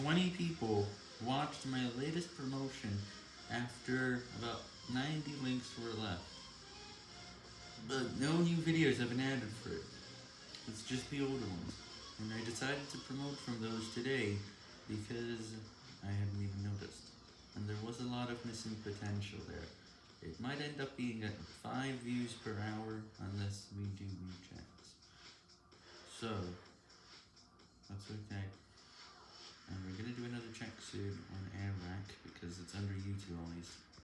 20 people watched my latest promotion after about 90 links were left. But no new videos have been added for it. It's just the older ones. And I decided to promote from those today because I hadn't even noticed. And there was a lot of missing potential there. It might end up being at 5 views per hour unless we do rechecks. So, that's okay. And we're gonna do another check soon on because it's underutilized.